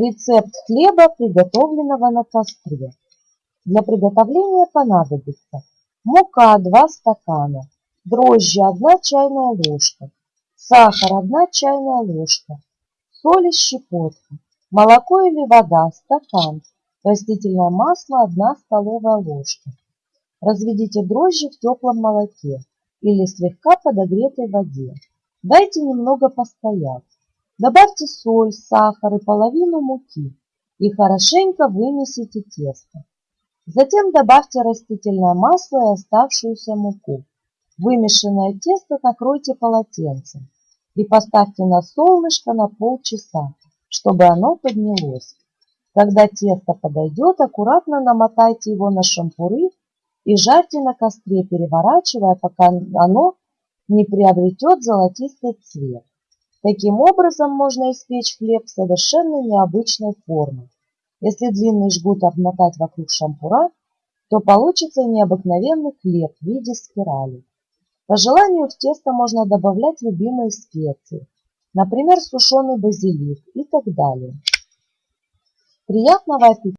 Рецепт хлеба, приготовленного на костре. Для приготовления понадобится мука 2 стакана, дрожжи 1 чайная ложка, сахар 1 чайная ложка, соль и щепотка, молоко или вода стакан, растительное масло 1 столовая ложка. Разведите дрожжи в теплом молоке или слегка подогретой воде. Дайте немного постоять. Добавьте соль, сахар и половину муки и хорошенько вымесите тесто. Затем добавьте растительное масло и оставшуюся муку. Вымешанное тесто накройте полотенцем и поставьте на солнышко на полчаса, чтобы оно поднялось. Когда тесто подойдет, аккуратно намотайте его на шампуры и жарьте на костре, переворачивая, пока оно не приобретет золотистый цвет. Таким образом можно испечь хлеб совершенно необычной формы. Если длинный жгут обмотать вокруг шампура, то получится необыкновенный хлеб в виде спирали. По желанию в тесто можно добавлять любимые специи, например, сушеный базилик и так далее. Приятного аппетита!